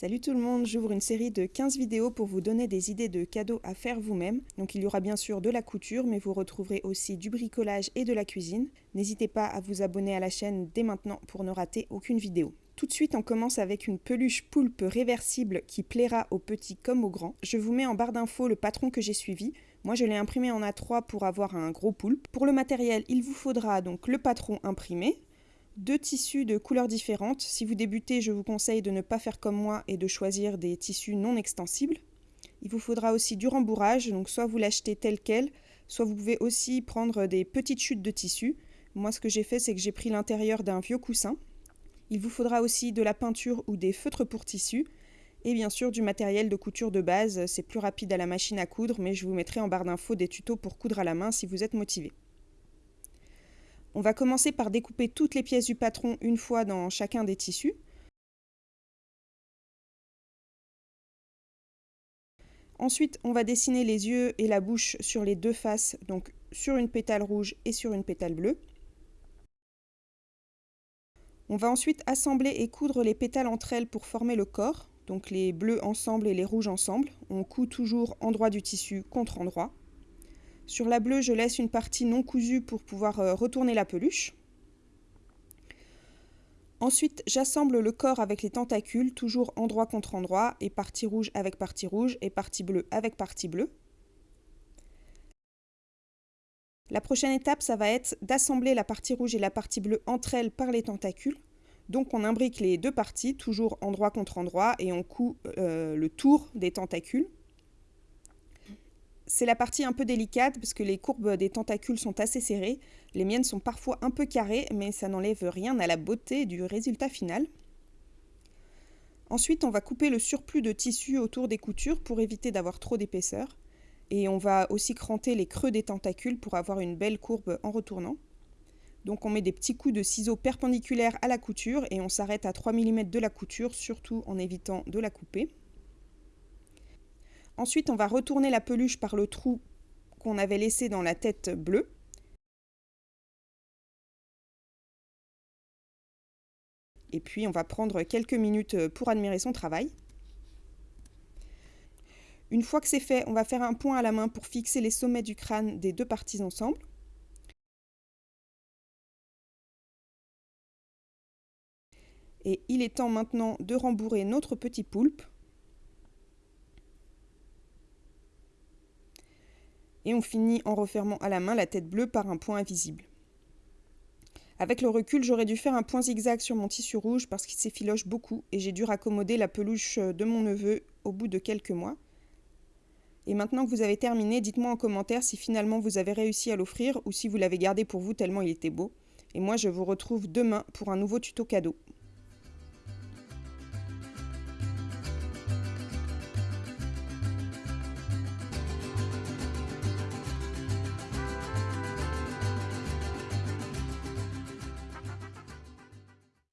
Salut tout le monde, j'ouvre une série de 15 vidéos pour vous donner des idées de cadeaux à faire vous-même. Donc il y aura bien sûr de la couture, mais vous retrouverez aussi du bricolage et de la cuisine. N'hésitez pas à vous abonner à la chaîne dès maintenant pour ne rater aucune vidéo. Tout de suite, on commence avec une peluche poulpe réversible qui plaira aux petits comme aux grands. Je vous mets en barre d'infos le patron que j'ai suivi. Moi, je l'ai imprimé en A3 pour avoir un gros poulpe. Pour le matériel, il vous faudra donc le patron imprimé, deux tissus de couleurs différentes. Si vous débutez, je vous conseille de ne pas faire comme moi et de choisir des tissus non extensibles. Il vous faudra aussi du rembourrage, donc soit vous l'achetez tel quel, soit vous pouvez aussi prendre des petites chutes de tissu. Moi, ce que j'ai fait, c'est que j'ai pris l'intérieur d'un vieux coussin. Il vous faudra aussi de la peinture ou des feutres pour tissu, et bien sûr du matériel de couture de base. C'est plus rapide à la machine à coudre, mais je vous mettrai en barre d'infos des tutos pour coudre à la main si vous êtes motivé. On va commencer par découper toutes les pièces du patron une fois dans chacun des tissus. Ensuite, on va dessiner les yeux et la bouche sur les deux faces, donc sur une pétale rouge et sur une pétale bleue. On va ensuite assembler et coudre les pétales entre elles pour former le corps, donc les bleus ensemble et les rouges ensemble. On coud toujours endroit du tissu contre endroit. Sur la bleue, je laisse une partie non cousue pour pouvoir euh, retourner la peluche. Ensuite, j'assemble le corps avec les tentacules, toujours endroit contre endroit, et partie rouge avec partie rouge, et partie bleue avec partie bleue. La prochaine étape, ça va être d'assembler la partie rouge et la partie bleue entre elles par les tentacules. Donc on imbrique les deux parties, toujours endroit contre endroit, et on coud euh, le tour des tentacules. C'est la partie un peu délicate parce que les courbes des tentacules sont assez serrées. Les miennes sont parfois un peu carrées, mais ça n'enlève rien à la beauté du résultat final. Ensuite, on va couper le surplus de tissu autour des coutures pour éviter d'avoir trop d'épaisseur. Et on va aussi cranter les creux des tentacules pour avoir une belle courbe en retournant. Donc on met des petits coups de ciseaux perpendiculaires à la couture et on s'arrête à 3 mm de la couture, surtout en évitant de la couper. Ensuite, on va retourner la peluche par le trou qu'on avait laissé dans la tête bleue. Et puis, on va prendre quelques minutes pour admirer son travail. Une fois que c'est fait, on va faire un point à la main pour fixer les sommets du crâne des deux parties ensemble. Et il est temps maintenant de rembourrer notre petit poulpe. Et on finit en refermant à la main la tête bleue par un point invisible. Avec le recul, j'aurais dû faire un point zigzag sur mon tissu rouge parce qu'il s'effiloche beaucoup et j'ai dû raccommoder la peluche de mon neveu au bout de quelques mois. Et maintenant que vous avez terminé, dites-moi en commentaire si finalement vous avez réussi à l'offrir ou si vous l'avez gardé pour vous tellement il était beau. Et moi je vous retrouve demain pour un nouveau tuto cadeau.